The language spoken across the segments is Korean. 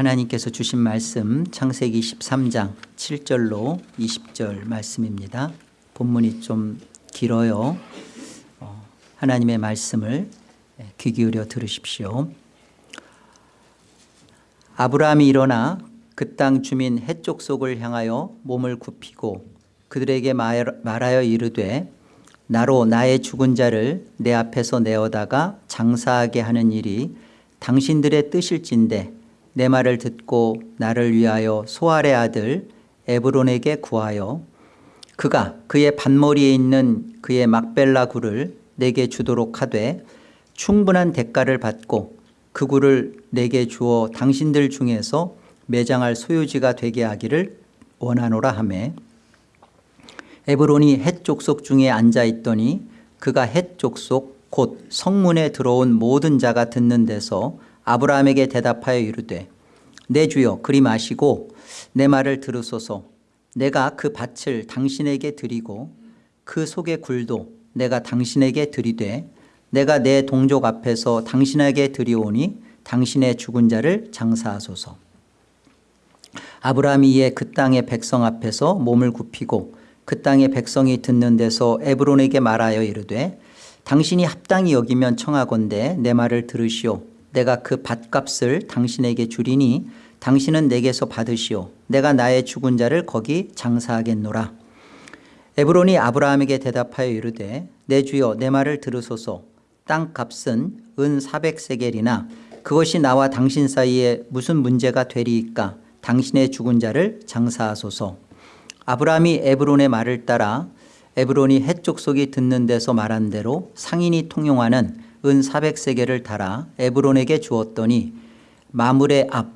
하나님께서 주신 말씀 창세기 13장 7절로 20절 말씀입니다. 본문이 좀 길어요. 어, 하나님의 말씀을 귀 기울여 들으십시오. 아브라함이 일어나 그 땅 주민 해쪽 속을 향하여 몸을 굽히고 그들에게 말하여 이르되 나로 나의 죽은 자를 내 앞에서 내어다가 장사하게 하는 일이 당신들의 뜻일진데 내 말을 듣고 나를 위하여 소알의 아들 에브론에게 구하여 그가 그의 반머리에 있는 그의 막벨라 굴을 내게 주도록 하되 충분한 대가를 받고 그 굴을 내게 주어 당신들 중에서 매장할 소유지가 되게 하기를 원하노라 하매. 에브론이 헷 족속 중에 앉아 있더니 그가 헷 족속 곧 성문에 들어온 모든 자가 듣는 데서 아브라함에게 대답하여 이르되 내 주여 그리 마시고 내 말을 들으소서. 내가 그 밭을 당신에게 드리고 그 속의 굴도 내가 당신에게 드리되 내가 내 동족 앞에서 당신에게 드리오니 당신의 죽은 자를 장사하소서. 아브라함이 이에 그 땅의 백성 앞에서 몸을 굽히고 그 땅의 백성이 듣는 데서 에브론에게 말하여 이르되 당신이 합당히 여기면 청하건대 내 말을 들으시오 내가 그 밭값을 당신에게 주리니 당신은 내게서 받으시오. 내가 나의 죽은 자를 거기 장사하겠노라. 에브론이 아브라함에게 대답하여 이르되 내 주여 내 말을 들으소서. 땅값은 은 400세겔이나 그것이 나와 당신 사이에 무슨 문제가 되리이까? 당신의 죽은 자를 장사하소서. 아브라함이 에브론의 말을 따라 에브론이 해쪽 속이 듣는 데서 말한 대로 상인이 통용하는 은 400세겔을 달아 에브론에게 주었더니 마물의 앞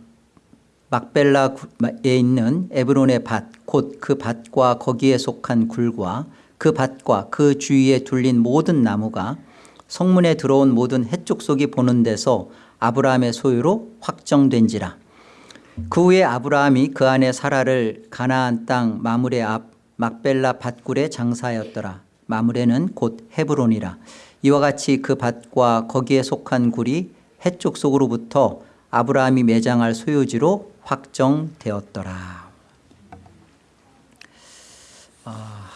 막벨라에 있는 에브론의 밭 곧 그 밭과 거기에 속한 굴과 그 밭과 그 주위에 둘린 모든 나무가 성문에 들어온 모든 해쪽 속이 보는 데서 아브라함의 소유로 확정된지라. 그 후에 아브라함이 그 안에 사라를 가나안 땅 마물의 앞 막벨라 밭굴에 장사하였더라. 마물에는 곧 헤브론이라 이와 같이 그 밭과 거기에 속한 굴이 해쪽 속으로부터 아브라함이 매장할 소유지로 확정되었더라. 아,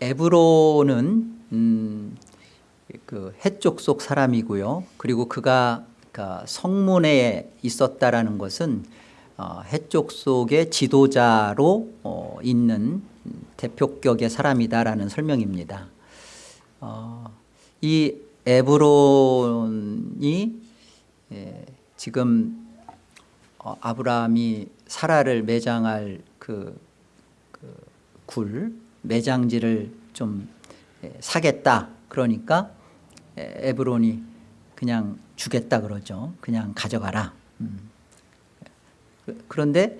에브론은 음, 그 해쪽 속 사람이고요. 그리고 그가 그러니까 성문에 있었다라는 것은 어, 해쪽 속의 지도자로 어, 있는 대표격의 사람이다라는 설명입니다. 어, 이 에브론이 예, 지금 어, 아브라함이 사라를 매장할 그, 그 굴 매장지를 좀 예, 사겠다 그러니까 에브론이 그냥 주겠다 그러죠. 그냥 가져가라. 음. 그런데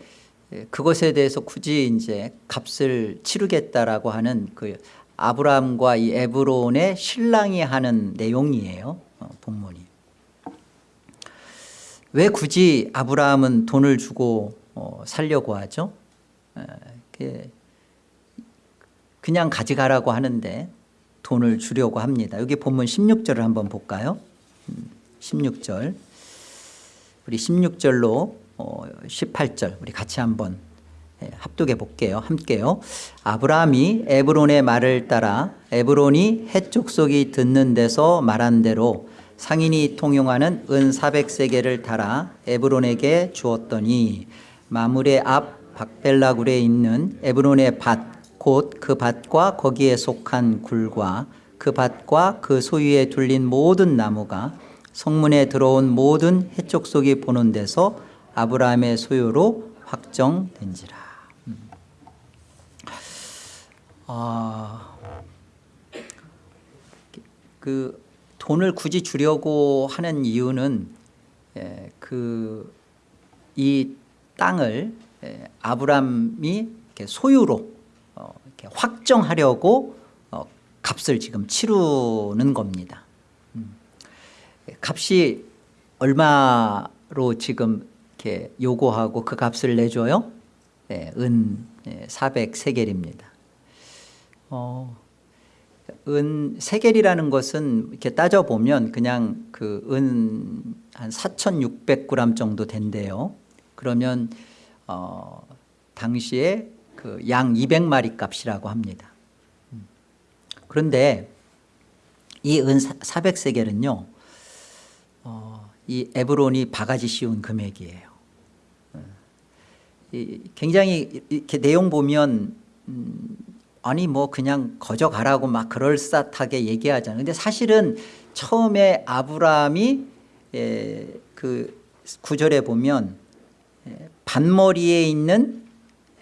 그것에 대해서 굳이 이제 값을 치르겠다라고 하는 그 아브라함과 이 에브론의 신랑이 하는 내용이에요. 어, 본문이. 왜 굳이 아브라함은 돈을 주고 어, 살려고 하죠? 그냥 가져가라고 하는데 돈을 주려고 합니다. 여기 본문 16절을 한번 볼까요? 16절 우리 16절로 18절 어, 우리 같이 한번 예, 합독해 볼게요. 함께요. 아브라함이 에브론의 말을 따라 에브론이 해쪽 속이 듣는 데서 말한 대로 상인이 통용하는 은 400세계를 달아 에브론에게 주었더니 마물의 앞 박벨라굴에 있는 에브론의 밭 곧 그 밭과 거기에 속한 굴과 그 밭과 그 소유에 둘린 모든 나무가 성문에 들어온 모든 해쪽 속이 보는 데서 아브라함의 소유로 확정된지라. 음. 아, 그 돈을 굳이 주려고 하는 이유는 예, 그이 땅을 예, 아브라함이 소유로 어, 확정하려고 값을 지금 치르는 겁니다. 음. 값이 얼마로 지금 이렇게 요구하고 그 값을 내줘요? 네, 은 400세겔입니다. 어, 은 세겔이라는 것은 이렇게 따져보면 그냥 그 은 한 4,600g 정도 된대요. 그러면 어, 당시에 그 양 200마리 값이라고 합니다. 음. 그런데 이 은 400세겔은요. 어, 이 에브론이 바가지 씌운 금액이에요. 굉장히 이렇게 내용 보면 음, 아니 뭐 그냥 거저 가라고 막 그럴싸하게 얘기하잖아요. 근데 사실은 처음에 아브라함이 예, 그 구절에 보면 예, 반머리에 있는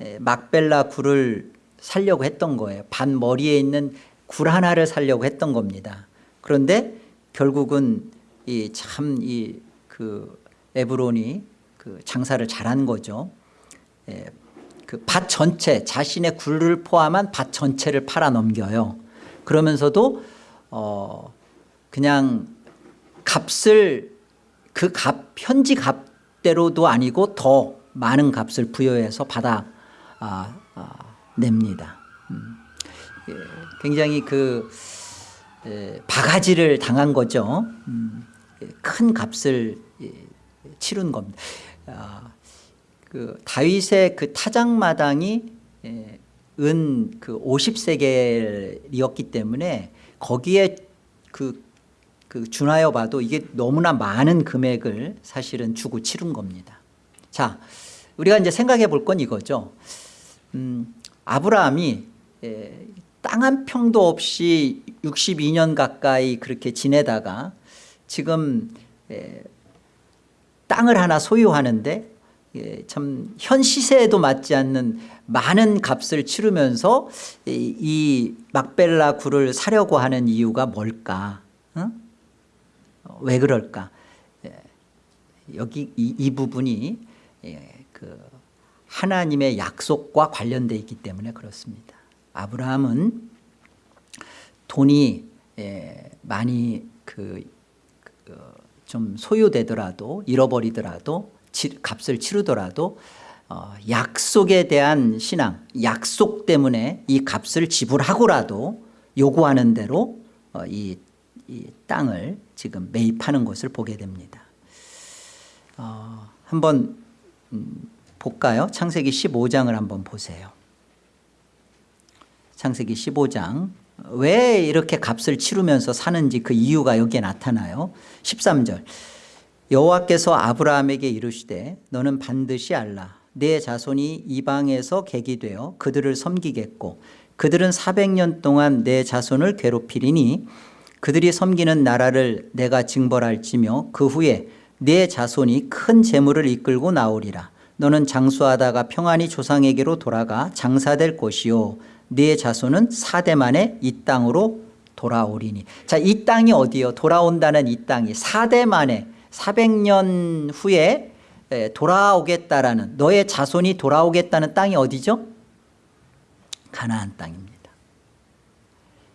예, 막벨라 굴을 살려고 했던 거예요. 반머리에 있는 굴 하나를 살려고 했던 겁니다. 그런데 결국은 이참이 그 에브론이 그 장사를 잘한 거죠. 예, 그밭 전체 자신의 굴을 포함한 밭 전체를 팔아 넘겨요. 그러면서도 어 그냥 값을 그 값 현지 값대로도 아니고 더 많은 값을 부여해서 받아 아, 아, 냅니다. 음. 예, 굉장히 그 예, 바가지를 당한 거죠. 음, 예, 큰 값을 예, 치른 겁니다. 아, 그 다윗의 그 타작마당이 예, 은그 50세겔이었기 때문에 거기에 그, 그 준하여 봐도 이게 너무나 많은 금액을 사실은 주고 치른 겁니다. 자, 우리가 이제 생각해 볼 건 이거죠. 음, 아브라함이 예, 땅한 평도 없이 62년 가까이 그렇게 지내다가 지금 예, 땅을 하나 소유하는데 예, 참 현 시세에도 맞지 않는 많은 값을 치르면서 이, 이 막벨라 굴을 사려고 하는 이유가 뭘까? 어? 왜 그럴까? 예, 여기 이, 이 부분이 예, 그 하나님의 약속과 관련돼 있기 때문에 그렇습니다. 아브라함은 돈이 예, 많이 그, 좀 소유되더라도 잃어버리더라도 치, 값을 치르더라도 어, 약속에 대한 신앙, 약속 때문에 이 값을 지불하고라도 요구하는 대로 어, 이, 이, 땅을 지금 매입하는 것을 보게 됩니다. 어, 한번 음, 볼까요? 창세기 15장을 한번 보세요. 창세기 15장 왜 이렇게 값을 치르면서 사는지 그 이유가 여기에 나타나요. 13절 여호와께서 아브라함에게 이르시되 너는 반드시 알라. 내 자손이 이방에서 객이 되어 그들을 섬기겠고 그들은 400년 동안 내 자손을 괴롭히리니 그들이 섬기는 나라를 내가 징벌할지며 그 후에 내 자손이 큰 재물을 이끌고 나오리라. 너는 장수하다가 평안히 조상에게로 돌아가 장사될 것이요. 네 자손은 4대 만에 이 땅으로 돌아오리니. 자 이 땅이 어디요? 돌아온다는 이 땅이 4대 만에 400년 후에 돌아오겠다라는 너의 자손이 돌아오겠다는 땅이 어디죠? 가나안 땅입니다.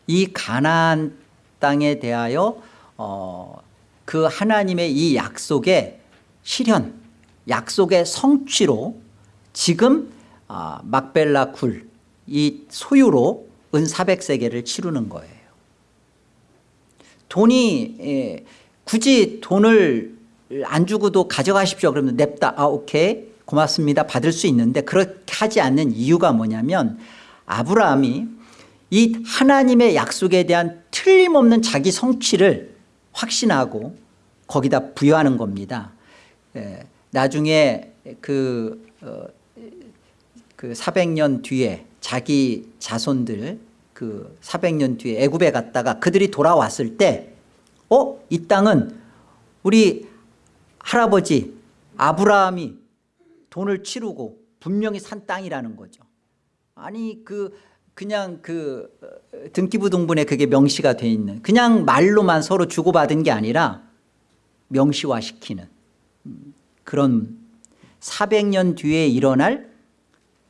이 가나안 땅에 대하여 어, 그 하나님의 이 약속의 실현 약속의 성취로 지금 아, 막벨라 굴 이 소유로 은 400세계를 치르는 거예요. 돈이 예, 굳이 돈을 안 주고도 가져가십시오. 그러면 냅다. 아 오케이. 고맙습니다. 받을 수 있는데 그렇게 하지 않는 이유가 뭐냐면 아브라함이 이 하나님의 약속에 대한 틀림없는 자기 성취를 확신하고 거기다 부여하는 겁니다. 예, 나중에 그, 어, 그 400년 뒤에 자기 자손들 그 400년 뒤에 애굽에 갔다가 그들이 돌아왔을 때 어? 이 땅은 우리 할아버지 아브라함이 돈을 치르고 분명히 산 땅이라는 거죠 아니 그 그냥 그 어, 등기부 등본에 그게 명시가 돼 있는 그냥 말로만 서로 주고받은 게 아니라 명시화시키는 그런 400년 뒤에 일어날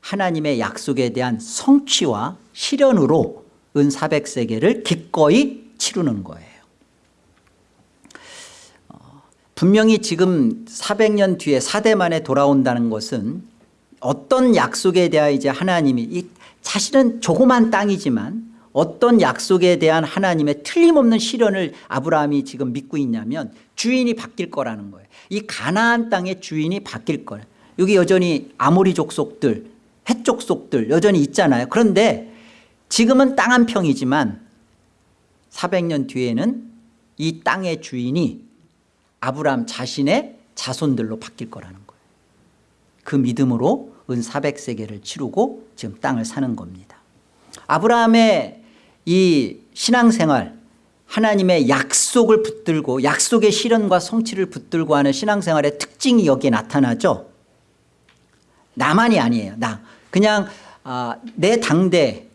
하나님의 약속에 대한 성취와 실현으로 은 400세계를 기꺼이 치르는 거예요 어, 분명히 지금 400년 뒤에 4대 만에 돌아온다는 것은 어떤 약속에 대하 이제 하나님이 이 자신은 조그만 땅이지만 어떤 약속에 대한 하나님의 틀림없는 실현을 아브라함이 지금 믿고 있냐면 주인이 바뀔 거라는 거예요. 이 가나안 땅의 주인이 바뀔 거예요. 여기 여전히 아모리 족속들 헷 족속들 여전히 있잖아요. 그런데 지금은 땅 한 평이지만 400년 뒤에는 이 땅의 주인이 아브라함 자신의 자손들로 바뀔 거라는 거예요. 그 믿음으로 은 400세계를 치르고 지금 땅을 사는 겁니다. 아브라함의 이 신앙생활 하나님의 약속을 붙들고 약속의 실현과 성취를 붙들고 하는 신앙생활의 특징이 여기에 나타나죠. 나만이 아니에요. 나 그냥 아, 내 당대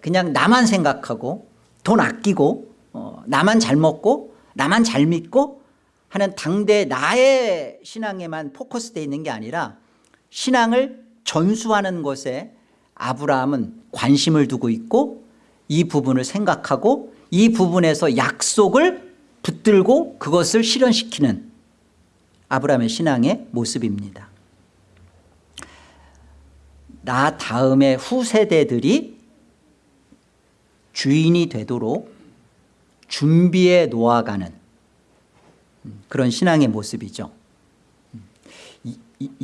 그냥 나만 생각하고 돈 아끼고 어, 나만 잘 먹고 나만 잘 믿고 하는 당대 나의 신앙에만 포커스되어 있는 게 아니라 신앙을 전수하는 것에 아브라함은 관심을 두고 있고 이 부분을 생각하고 이 부분에서 약속을 붙들고 그것을 실현시키는 아브라함의 신앙의 모습입니다. 나 다음의 후세대들이 주인이 되도록 준비해 놓아가는 그런 신앙의 모습이죠.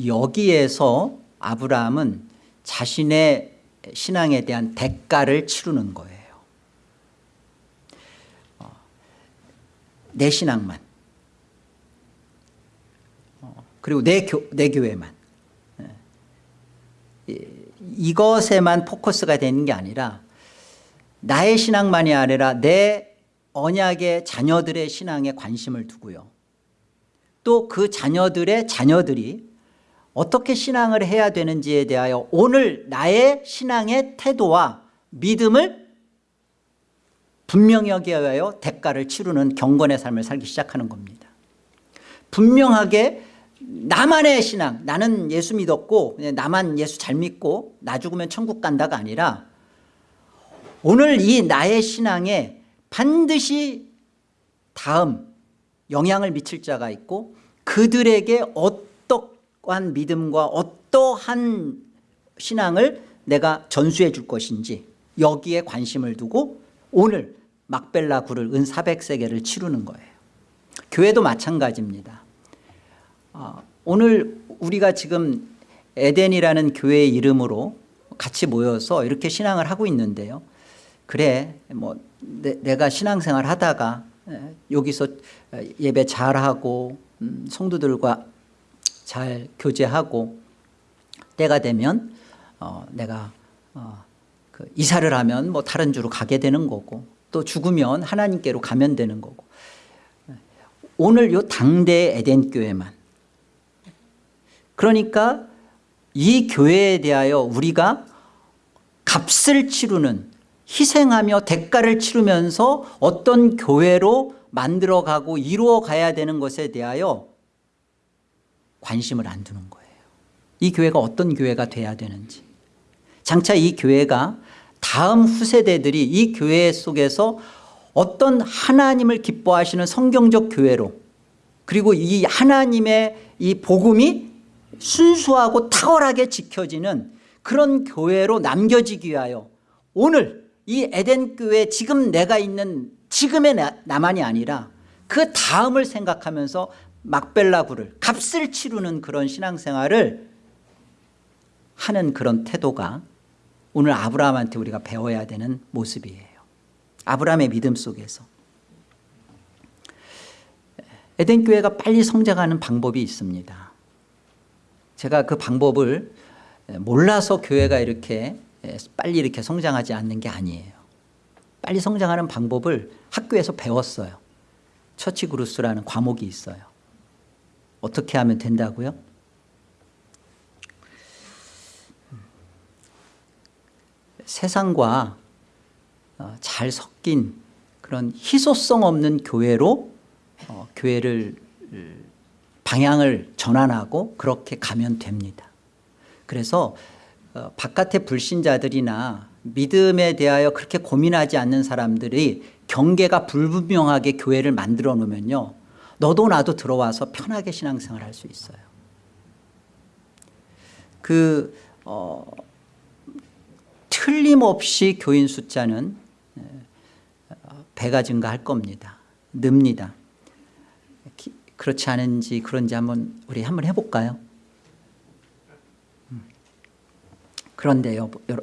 여기에서 아브라함은 자신의 신앙에 대한 대가를 치르는 거예요. 어, 내 신앙만 어, 그리고 내, 교, 내 교회만 예. 이것에만 포커스가 되는 게 아니라 나의 신앙만이 아니라 내 언약의 자녀들의 신앙에 관심을 두고요. 또 그 자녀들의 자녀들이 어떻게 신앙을 해야 되는지에 대하여 오늘 나의 신앙의 태도와 믿음을 분명히 하여 대가를 치르는 경건의 삶을 살기 시작하는 겁니다. 분명하게 나만의 신앙 나는 예수 믿었고 나만 예수 잘 믿고 나 죽으면 천국 간다가 아니라 오늘 이 나의 신앙에 반드시 다음 영향을 미칠 자가 있고 그들에게 어떠한 믿음과 어떠한 신앙을 내가 전수해 줄 것인지 여기에 관심을 두고 오늘 막벨라 굴을 은 400세계를 치르는 거예요. 교회도 마찬가지입니다. 어, 오늘 우리가 지금 에덴이라는 교회의 이름으로 같이 모여서 이렇게 신앙을 하고 있는데요 그래 뭐 내, 가 신앙생활 하다가 여기서 예배 잘하고 음, 성도들과 잘 교제하고 때가 되면 어, 내가 어, 그 이사를 하면 뭐 다른 주로 가게 되는 거고 또 죽으면 하나님께로 가면 되는 거고. 오늘 요 당대 에덴 교회만. 그러니까 이 교회에 대하여 우리가 값을 치르는 희생하며 대가를 치르면서 어떤 교회로 만들어가고 이루어가야 되는 것에 대하여 관심을 안 두는 거예요. 이 교회가 어떤 교회가 돼야 되는지. 장차 이 교회가 다음 후세대들이 이 교회 속에서 어떤 하나님을 기뻐하시는 성경적 교회로 그리고 이 하나님의 이 복음이 순수하고 탁월하게 지켜지는 그런 교회로 남겨지기 위하여 오늘 이 에덴 교회 지금 내가 있는 지금의 나만이 아니라 그 다음을 생각하면서 막벨라구를 값을 치르는 그런 신앙생활을 하는 그런 태도가 오늘 아브라함한테 우리가 배워야 되는 모습이에요. 아브라함의 믿음 속에서. 에덴 교회가 빨리 성장하는 방법이 있습니다. 제가 그 방법을 몰라서 교회가 이렇게 예, 빨리 이렇게 성장하지 않는 게 아니에요. 빨리 성장하는 방법을 학교에서 배웠어요. 처치 그루스라는 과목이 있어요. 어떻게 하면 된다고요? 세상과 어, 잘 섞인 그런 희소성 없는 교회로 어, 교회를 방향을 전환하고 그렇게 가면 됩니다. 그래서 어, 바깥의 불신자들이나 믿음에 대하여 그렇게 고민하지 않는 사람들이 경계가 불분명하게 교회를 만들어 놓으면요 너도 나도 들어와서 편하게 신앙생활 할 수 있어요 그 어, 틀림없이 교인 숫자는 어, 배가 증가할 겁니다. 늡니다. 기- 그렇지 않은지 그런지 한번 우리 한번 해볼까요? 음. 그런데요, 여러,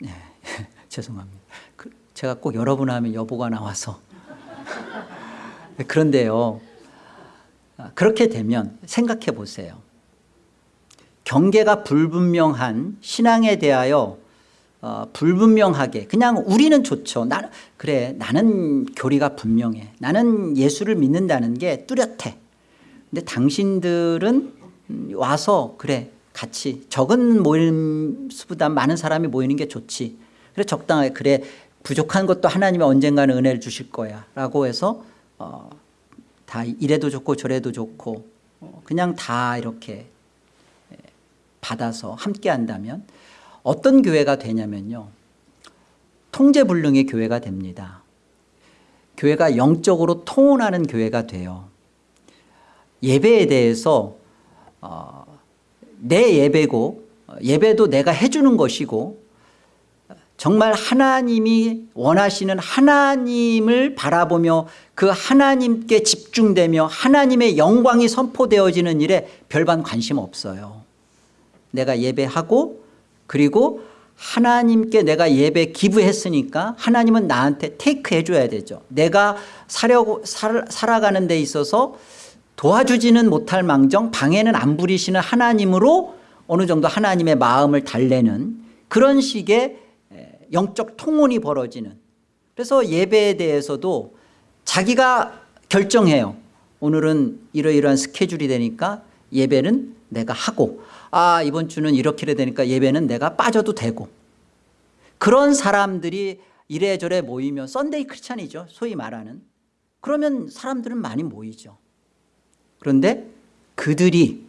네, 죄송합니다. 그, 제가 꼭 여러분 하면 여보가 나와서 그런데요, 아, 그렇게 되면 생각해 보세요. 경계가 불분명한 신앙에 대하여 어, 불분명하게 그냥 우리는 좋죠. 나, 그래 나는 교리가 분명해. 나는 예수를 믿는다는 게 뚜렷해. 근데 당신들은 음, 와서 그래 같이 적은 모임 수보다 많은 사람이 모이는 게 좋지. 그래 적당하게 그래 부족한 것도 하나님이 언젠가는 은혜를 주실 거야 라고 해서 어, 다 이래도 좋고 저래도 좋고 어, 그냥 다 이렇게 받아서 함께 한다면 어떤 교회가 되냐면요. 통제불능의 교회가 됩니다. 교회가 영적으로 통혼하는 교회가 돼요. 예배에 대해서 어, 내 예배고 예배도 내가 해주는 것이고 정말 하나님이 원하시는 하나님을 바라보며 그 하나님께 집중되며 하나님의 영광이 선포되어지는 일에 별반 관심 없어요. 내가 예배하고 그리고 하나님께 내가 예배 기부했으니까 하나님은 나한테 테이크 해 줘야 되죠. 내가 사려고 살, 살아가는 데 있어서 도와주지는 못할 망정 방해는 안 부리시는 하나님으로 어느 정도 하나님의 마음을 달래는 그런 식의 영적 통혼이 벌어지는. 그래서 예배에 대해서도 자기가 결정해요. 오늘은 이러이러한 스케줄이 되니까 예배는 내가 하고 아 이번 주는 이렇게 되니까 예배는 내가 빠져도 되고. 그런 사람들이 이래저래 모이면 Sunday Christian이죠 소위 말하는. 그러면 사람들은 많이 모이죠 그런데 그들이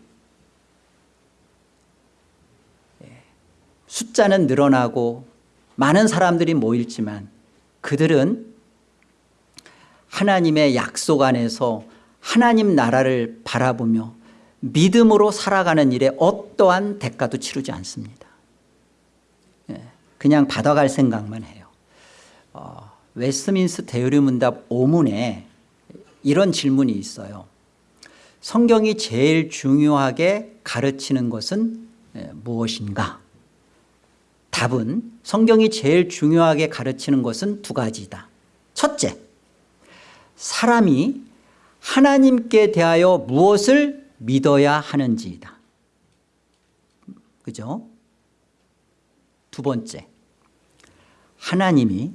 예, 숫자는 늘어나고 많은 사람들이 모이지만 그들은 하나님의 약속 안에서 하나님 나라를 바라보며 믿음으로 살아가는 일에 어떠한 대가도 치르지 않습니다. 예, 그냥 받아갈 생각만 해요. 어, 웨스트민스터 대의문답 5문에 이런 질문이 있어요. 성경이 제일 중요하게 가르치는 것은 예, 무엇인가? 답은 성경이 제일 중요하게 가르치는 것은 두 가지다. 첫째, 사람이 하나님께 대하여 무엇을 믿어야 하는지이다. 그죠? 두 번째, 하나님이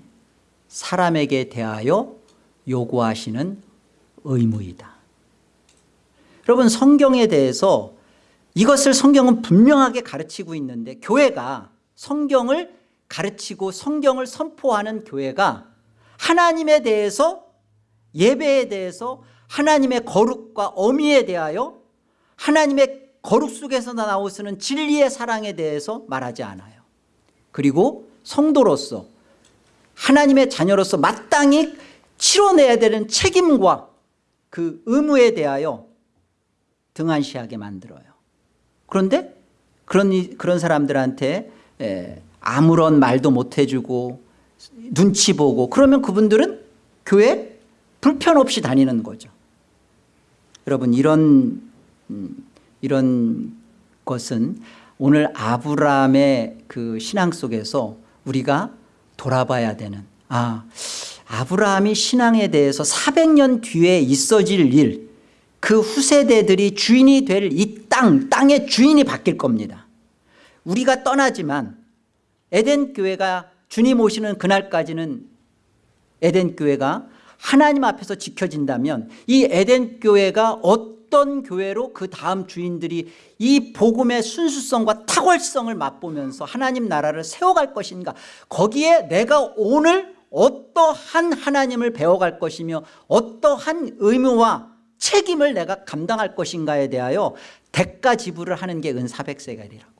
사람에게 대하여 요구하시는 의무이다. 여러분 성경에 대해서 이것을 성경은 분명하게 가르치고 있는데 교회가 성경을 가르치고 성경을 선포하는 교회가 하나님에 대해서 예배에 대해서 하나님의 거룩과 어미에 대하여 하나님의 거룩 속에서 나오시는 진리의 사랑에 대해서 말하지 않아요. 그리고 성도로서 하나님의 자녀로서 마땅히 치러내야 되는 책임과 그 의무에 대하여 등한시하게 만들어요. 그런데 그런, 그런 사람들한테 에, 아무런 말도 못 해주고 눈치 보고 그러면 그분들은 교회 불편 없이 다니는 거죠. 여러분 이런 음, 이런 것은 오늘 아브라함의 그 신앙 속에서 우리가 돌아봐야 되는 아 아브라함이 신앙에 대해서 400년 뒤에 있어질 일 그 후세대들이 주인이 될 이 땅, 땅의 주인이 바뀔 겁니다. 우리가 떠나지만 에덴 교회가 주님 오시는 그날까지는 에덴 교회가 하나님 앞에서 지켜진다면 이 에덴 교회가 어떤 교회로 그 다음 주인들이 이 복음의 순수성과 탁월성을 맛보면서 하나님 나라를 세워갈 것인가 거기에 내가 오늘 어떠한 하나님을 배워갈 것이며 어떠한 의무와 책임을 내가 감당할 것인가에 대하여 대가 지불을 하는 게 은사백세갈이라고.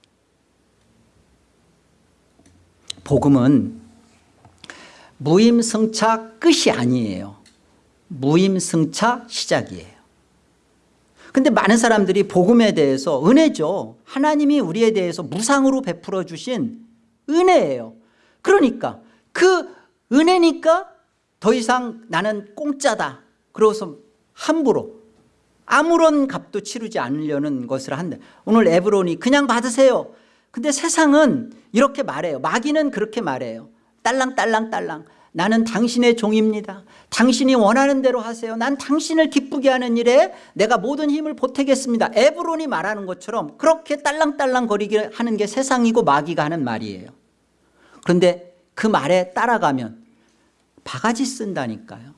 복음은 무임승차 끝이 아니에요. 무임승차 시작이에요. 근데 많은 사람들이 복음에 대해서 은혜죠. 하나님이 우리에 대해서 무상으로 베풀어 주신 은혜예요. 그러니까 그 은혜니까 더 이상 나는 공짜다. 그러고서 함부로 아무런 값도 치르지 않으려는 것을 한다. 오늘 에브론이 그냥 받으세요. 근데 세상은 이렇게 말해요. 마귀는 그렇게 말해요. 딸랑 딸랑 딸랑. 나는 당신의 종입니다. 당신이 원하는 대로 하세요. 난 당신을 기쁘게 하는 일에 내가 모든 힘을 보태겠습니다. 에브론이 말하는 것처럼 그렇게 딸랑딸랑 거리게 하는 게 세상이고 마귀가 하는 말이에요. 그런데 그 말에 따라가면 바가지 쓴다니까요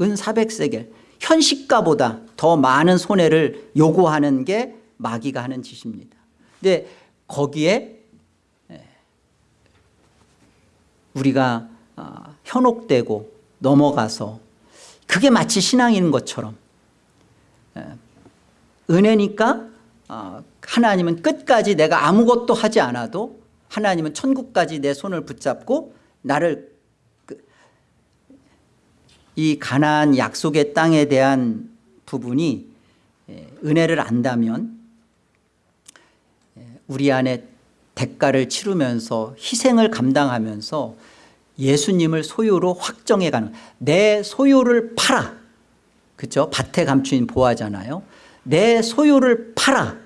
은 400세겔. 현 시가보다 더 많은 손해를 요구하는 게 마귀가 하는 짓입니다. 근데 거기에 우리가 아, 현혹되고 넘어가서 그게 마치 신앙인 것처럼 예, 은혜니까 아, 하나님은 끝까지 내가 아무것도 하지 않아도 하나님은 천국까지 내 손을 붙잡고 나를 그 이 가나안 약속의 땅에 대한 부분이 예, 은혜를 안다면 예, 우리 안에 대가를 치르면서 희생을 감당하면서 예수님을 소유로 확정해가는 내 소유를 팔아. 그죠 밭에 감추인 보아잖아요. 내 소유를 팔아.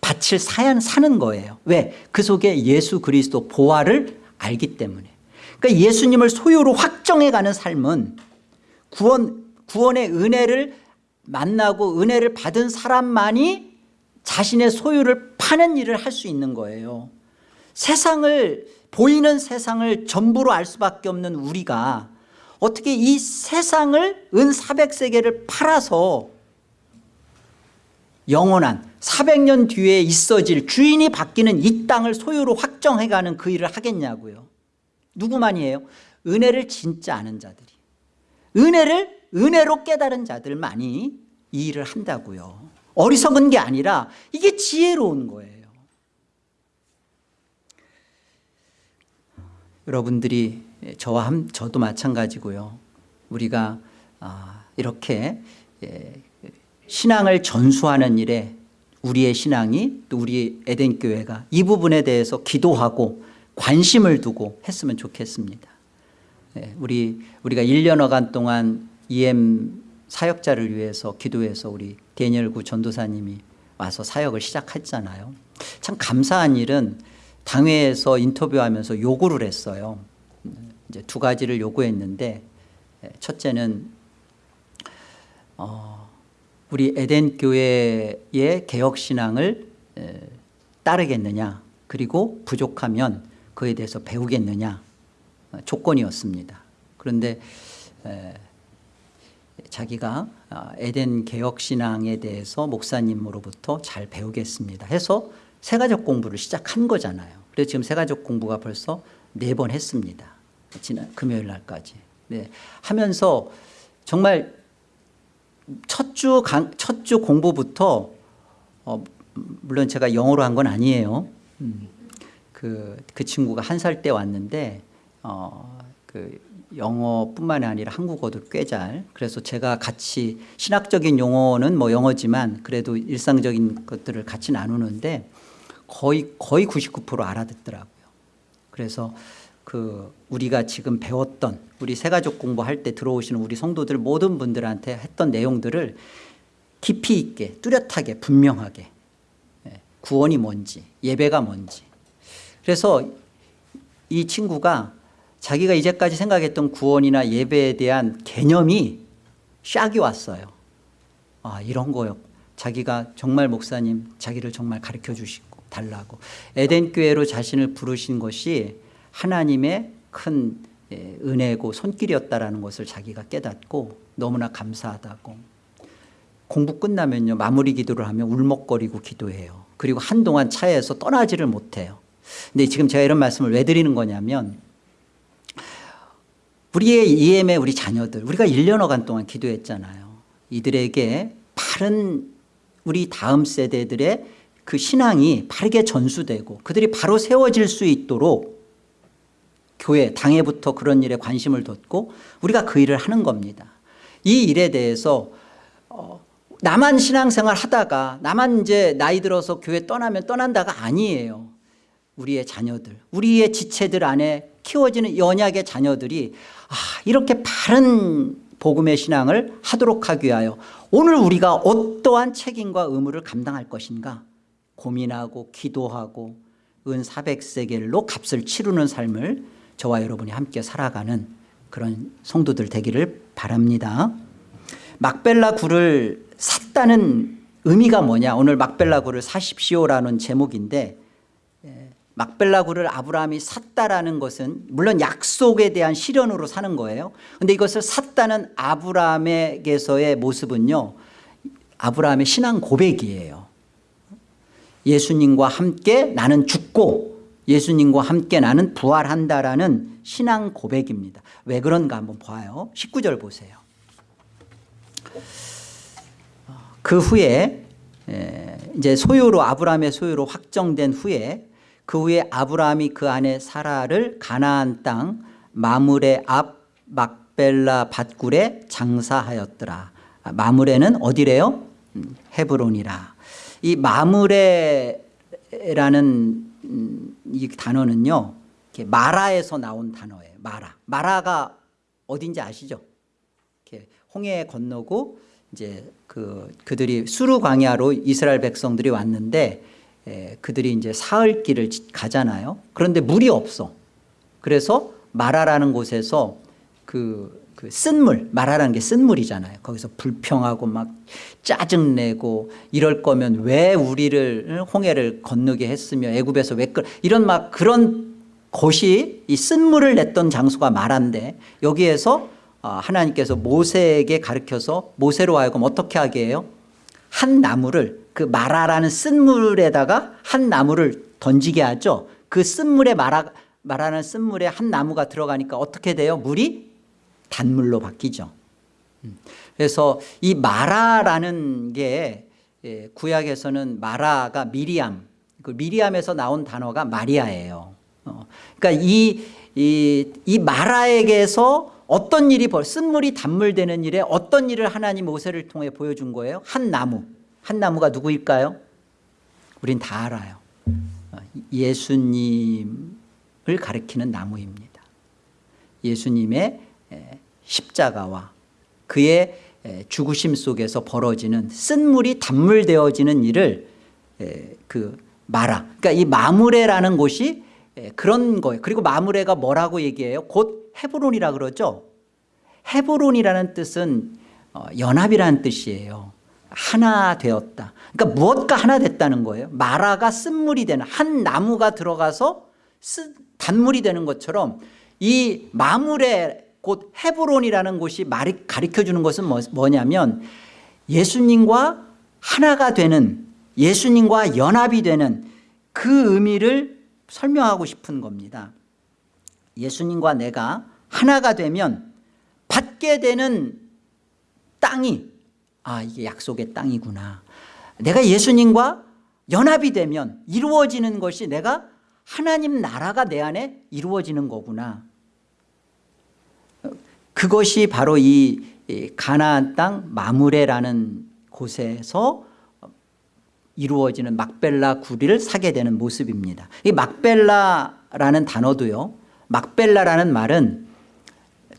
밭을 사야 사는 거예요. 왜? 그 속에 예수 그리스도 보화를 알기 때문에 그러니까 예수님을 소유로 확정해가는 삶은 구원, 구원의 은혜를 만나고 은혜를 받은 사람만이 자신의 소유를 파는 일을 할 수 있는 거예요. 세상을 보이는 세상을 전부로 알 수밖에 없는 우리가 어떻게 이 세상을 은 400세계를 팔아서 영원한 400년 뒤에 있어질 주인이 바뀌는 이 땅을 소유로 확정해가는 그 일을 하겠냐고요 누구만이에요? 은혜를 진짜 아는 자들이. 은혜를 은혜로 깨달은 자들만이 이 일을 한다고요. 어리석은 게 아니라 이게 지혜로운 거예요. 여러분들이 저와 함, 저도 마찬가지고요. 우리가 아, 이렇게 예, 신앙을 전수하는 일에 우리의 신앙이 또 우리 에덴교회가 이 부분에 대해서 기도하고 관심을 두고 했으면 좋겠습니다. 예, 우리, 우리가 1년여간 동안 EM 사역자를 위해서 기도해서 우리 대니엘구 전도사님이 와서 사역을 시작했잖아요. 참 감사한 일은 당회에서 인터뷰하면서 요구를 했어요. 이제 두 가지를 요구했는데 첫째는 어, 우리 에덴 교회의 개혁 신앙을 따르겠느냐 그리고 부족하면 그에 대해서 배우겠느냐? 어, 조건이었습니다. 그런데 자기가 아, 에덴 개혁 신앙에 대해서 목사님으로부터 잘 배우겠습니다 해서 세가족 공부를 시작한 거잖아요. 그래서 지금 세가족 공부가 벌써 네 번 했습니다. 지난 금요일 날까지. 네. 하면서 정말 첫주 첫 주 공부부터 어, 물론 제가 영어로 한 건 아니에요. 음, 그, 그 친구가 한 살 때 왔는데 어, 그 영어뿐만 아니라 한국어도 꽤 잘. 그래서 제가 같이 신학적인 용어는 뭐 영어지만 그래도 일상적인 것들을 같이 나누는데 거의 거의 99% 알아듣더라고요. 그래서 그 우리가 지금 배웠던 우리 새가족 공부할 때 들어오시는 우리 성도들 모든 분들한테 했던 내용들을 깊이 있게 뚜렷하게 분명하게 예, 구원이 뭔지 예배가 뭔지 그래서 이 친구가 자기가 이제까지 생각했던 구원이나 예배에 대한 개념이 샥이 왔어요. 아 이런 거요. 자기가 정말 목사님 자기를 정말 가르쳐 주시고 달라고. 에덴 교회로 자신을 부르신 것이 하나님의 큰 예, 은혜고 손길이었다라는 것을 자기가 깨닫고 너무나 감사하다고. 공부 끝나면요. 마무리 기도를 하면 울먹거리고 기도해요. 그리고 한동안 차에서 떠나지를 못해요 근데 지금 제가 이런 말씀을 왜 드리는 거냐면 우리의 EM의 우리 자녀들 우리가 1년여간 동안 기도했잖아요. 이들에게 바른 우리 다음 세대들의 그 신앙이 바르게 전수되고 그들이 바로 세워질 수 있도록 교회 당회부터 그런 일에 관심을 뒀고 우리가 그 일을 하는 겁니다. 이 일에 대해서 어, 나만 신앙생활 하다가 나만 이제 나이 들어서 교회 떠나면 떠난다가 아니에요 우리의 자녀들 우리의 지체들 안에 키워지는 연약의 자녀들이 아, 이렇게 바른 복음의 신앙을 하도록 하기 위하여 오늘 우리가 어떠한 책임과 의무를 감당할 것인가? 고민하고 기도하고 은 400세겔로 값을 치르는 삶을 저와 여러분이 함께 살아가는 그런 성도들 되기를 바랍니다. 막벨라 굴을 샀다는 의미가 뭐냐? 오늘 막벨라 굴을 사십시오라는 제목인데 예, 막벨라 굴을 아브라함이 샀다라는 것은 물론 약속에 대한 실현으로 사는 거예요. 그런데 이것을 샀다는 아브라함에게서의 모습은요 아브라함의 신앙 고백이에요. 예수님과 함께 나는 죽고 예수님과 함께 나는 부활한다라는 신앙 고백입니다. 왜 그런가 한번 봐요. 19절 보세요. 그 후에 에, 이제 소유로 아브라함의 소유로 확정된 후에 그 후에 아브라함이 그 안에 사라를 가나안 땅 마물의 앞 막벨라 밭굴에 장사하였더라 아, 마물에는 어디래요? 음, 헤브론이라 이 마물에라는 음, 이 단어는요 마라에서 나온 단어예요 마라 마라가 어딘지 아시죠? 홍해 건너고 이제 그 그들이 수르 광야로 이스라엘 백성들이 왔는데 에, 그들이 이제 사흘 길을 지- 가잖아요. 그런데 물이 없어. 그래서 마라라는 곳에서 그, 그 쓴물, 마라라는 게 쓴물이잖아요. 거기서 불평하고 막 짜증내고 이럴 거면 왜 우리를 홍해를 건너게 했으며 애굽에서 왜 끌, 이런 막 그런 곳이 이 쓴물을 냈던 장소가 마라인데 여기에서 아, 하나님께서 모세에게 가르쳐서 모세로 하여금 어떻게 하게 해요? 한 나무를 그 마라라는 쓴물에다가 한 나무를 던지게 하죠. 그 쓴물에 마라, 마라는 쓴물에 한 나무가 들어가니까 어떻게 돼요? 물이 단물로 바뀌죠. 음. 그래서 이 마라라는 게 예, 구약에서는 마라가 미리암, 그 미리암에서 나온 단어가 마리아예요. 어, 그러니까 이, 이, 이 마라에게서 어떤 일이 벌, 쓴물이 단물되는 일에 어떤 일을 하나님 모세를 통해 보여준 거예요? 한 나무. 한 나무가 누구일까요? 우린 다 알아요. 어, 예수님을 가리키는 나무입니다. 예수님의 에, 십자가와 그의 에, 죽으심 속에서 벌어지는 쓴물이 단물 되어지는 일을 에, 그 마라. 그러니까 이 마무레라는 곳이 에, 그런 거예요. 그리고 마무레가 뭐라고 얘기해요? 곧 헤브론이라 그러죠. 헤브론이라는 뜻은 어, 연합이라는 뜻이에요. 하나 되었다. 그러니까 무엇과 하나 됐다는 거예요. 마라가 쓴물이 되는 한 나무가 들어가서 쓴 단물이 되는 것처럼 이 마물의 곧 헤브론이라는 곳이 말이 가르쳐 주는 것은 뭐- 뭐냐면 예수님과 하나가 되는 예수님과 연합이 되는 그 의미를 설명하고 싶은 겁니다. 예수님과 내가 하나가 되면 받게 되는 땅이 아 이게 약속의 땅이구나. 내가 예수님과 연합이 되면 이루어지는 것이 내가 하나님 나라가 내 안에 이루어지는 거구나. 그것이 바로 이, 이 가나안 땅 마무레라는 곳에서 이루어지는 막벨라 구리를 사게 되는 모습입니다. 이 막벨라라는 단어도요. 막벨라라는 말은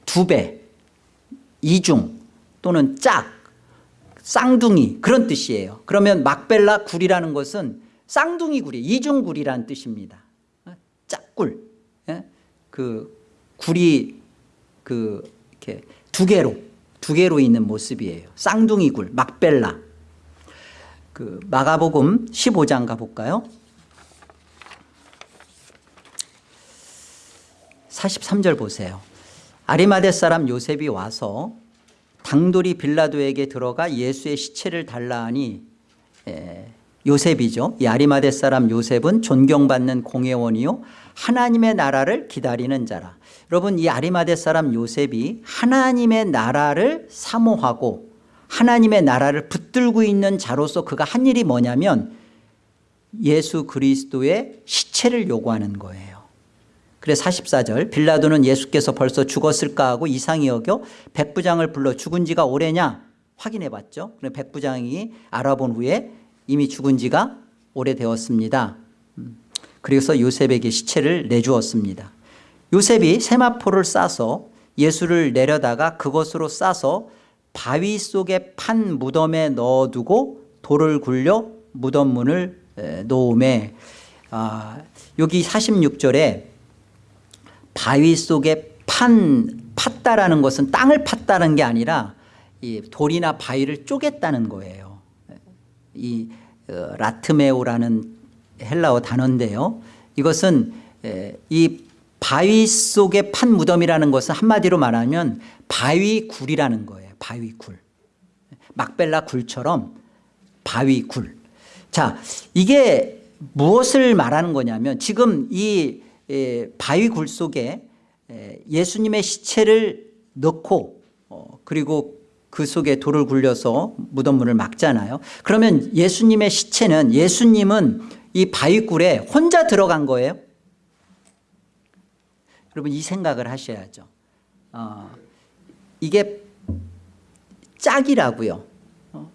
두 배, 이중 또는 짝, 쌍둥이 그런 뜻이에요. 그러면 막벨라 굴이라는 것은 쌍둥이 굴이 이중 굴이라는 뜻입니다. 어? 짝굴. 예? 그 굴이 그 이렇게 두 개로 두 개로 있는 모습이에요. 쌍둥이 굴, 막벨라. 그 마가복음 15장 가볼까요? 43절 보세요. 아리마대 사람 요셉이 와서 당돌이 빌라도에게 들어가 예수의 시체를 달라 하니 에, 요셉이죠. 이 아리마대 사람 요셉은 존경받는 공회원이요 하나님의 나라를 기다리는 자라. 여러분 이 아리마대 사람 요셉이 하나님의 나라를 사모하고 하나님의 나라를 붙들고 있는 자로서 그가 한 일이 뭐냐면 예수 그리스도의 시체를 요구하는 거예요. 그래 44절 빌라도는 예수께서 벌써 죽었을까 하고 이상히 여겨 백부장을 불러 죽은 지가 오래냐 확인해 봤죠. 그래 백부장이 알아본 후에 이미 죽은 지가 오래되었습니다. 음. 그래서 요셉에게 시체를 내주었습니다. 요셉이 세마포를 싸서 예수를 내려다가 그것으로 싸서 바위 속에 판 무덤에 넣어두고 돌을 굴려 무덤 문을 에, 놓음에 아, 여기 46절에 바위 속에 판 팠다라는 것은 땅을 팠다는 게 아니라 이 돌이나 바위를 쪼갰다는 거예요. 이 어, λατομέω라는 헬라어 단어인데요. 이것은 에, 이 바위 속에 판 무덤이라는 것은 한마디로 말하면 바위 굴이라는 거예요. 바위 굴. 막벨라 굴처럼 바위 굴. 자, 이게 무엇을 말하는 거냐면 지금 이 에, 바위 굴 속에 에, 예수님의 시체를 넣고 어, 그리고 그 속에 돌을 굴려서 무덤문을 막잖아요. 그러면 예수님의 시체는 예수님은 이 바위굴에 혼자 들어간 거예요. 여러분 이 생각을 하셔야죠. 어, 이게 짝이라고요. 어,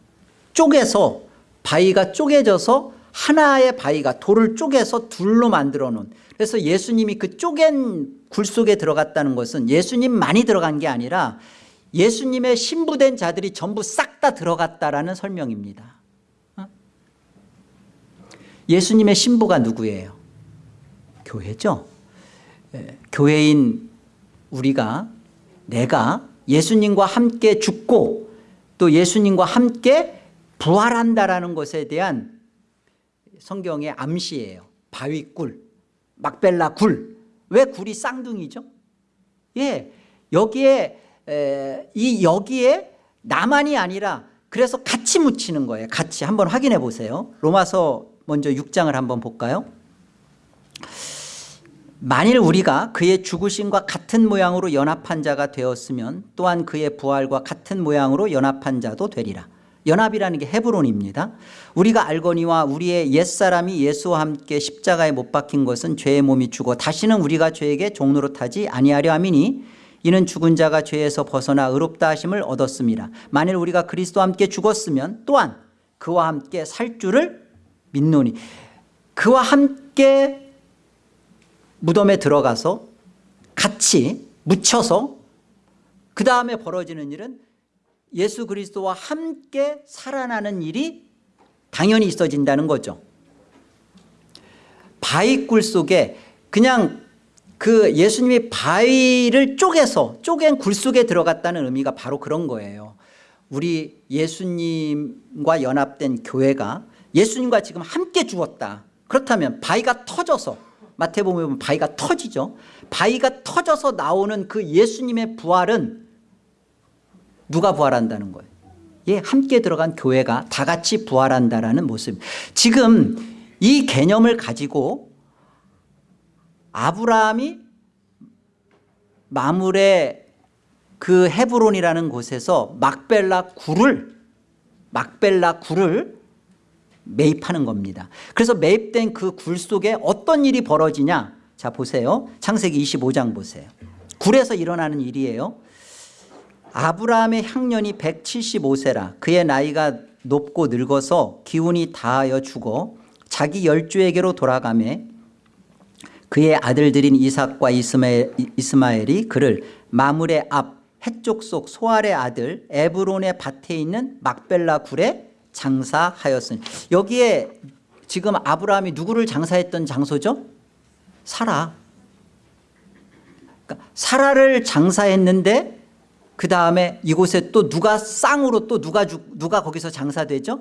쪼개서 바위가 쪼개져서 하나의 바위가 돌을 쪼개서 둘로 만들어 놓은 그래서 예수님이 그 쪼갠 굴 속에 들어갔다는 것은 예수님 많이 들어간 게 아니라 예수님의 신부된 자들이 전부 싹 다 들어갔다라는 설명입니다. 어? 예수님의 신부가 누구예요? 교회죠. 예, 교회인 우리가 내가 예수님과 함께 죽고 또 예수님과 함께 부활한다라는 것에 대한 성경의 암시예요. 바위굴, 막벨라 굴. 왜 굴이 쌍둥이죠? 예, 여기에 에, 이 여기에 나만이 아니라 그래서 같이 묻히는 거예요. 같이 한번 확인해 보세요. 로마서 먼저 6장을 한번 볼까요? 만일 우리가 그의 죽으심과 같은 모양으로 연합한 자가 되었으면 또한 그의 부활과 같은 모양으로 연합한 자도 되리라. 연합이라는 게 헤브론입니다. 우리가 알거니와 우리의 옛사람이 예수와 함께 십자가에 못 박힌 것은 죄의 몸이 죽어 다시는 우리가 죄에게 종노릇하지 아니하려 함이니 이는 죽은 자가 죄에서 벗어나 의롭다 하심을 얻었습니다. 만일 우리가 그리스도와 함께 죽었으면 또한 그와 함께 살 줄을 믿노니 그와 함께 무덤에 들어가서 같이 묻혀서 그 다음에 벌어지는 일은 예수 그리스도와 함께 살아나는 일이 당연히 있어진다는 거죠. 바위 굴 속에 그냥 그 예수님이 바위를 쪼개서 쪼갠 굴 속에 들어갔다는 의미가 바로 그런 거예요. 우리 예수님과 연합된 교회가 예수님과 지금 함께 죽었다. 그렇다면 바위가 터져서 마태복음에 보면 바위가 터지죠. 바위가 터져서 나오는 그 예수님의 부활은 누가 부활한다는 거예요? 예, 함께 들어간 교회가 다 같이 부활한다라는 모습. 지금 이 개념을 가지고 아브라함이 마물의 그 헤브론이라는 곳에서 막벨라 굴을 막벨라 굴을 매입하는 겁니다. 그래서 매입된 그 굴 속에 어떤 일이 벌어지냐? 자 보세요. 창세기 25장 보세요. 굴에서 일어나는 일이에요. 아브라함의 향년이 175세라. 그의 나이가 높고 늙어서 기운이 다하여 죽어 자기 열주에게로 돌아가매 그의 아들들인 이삭과 이스마엘, 이스마엘 이 그를 마물의 앞 해쪽 속 소알의 아들 에브론의 밭에 있는 막벨라 굴에 장사하였으니. 여기에 지금 아브라함이 누구를 장사했던 장소죠? 사라. 그러니까 사라를 장사했는데 그 다음에 이곳에 또 누가 쌍으로 또 누가 주, 누가 거기서 장사되죠?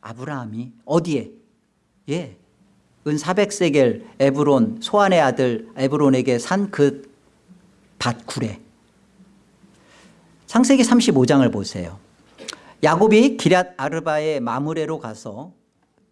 아브라함이 어디에? 예, 은 400세겔 에브론 소안의 아들 에브론에게 산 그 밭굴에 창세기 35장을 보세요. 야곱이 기랏 아르바의 마무레로 가서